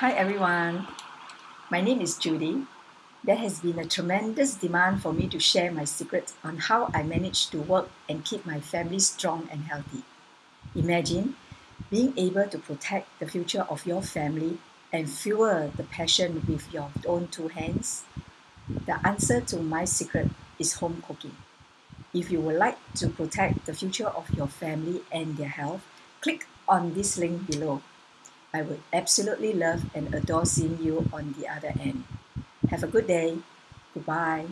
Hi everyone, my name is Judy. There has been a tremendous demand for me to share my secret on how I manage to work and keep my family strong and healthy. Imagine being able to protect the future of your family and fuel the passion with your own two hands. The answer to my secret is home cooking. If you would like to protect the future of your family and their health, click on this link below. I would absolutely love and adore seeing you on the other end. Have a good day. Goodbye.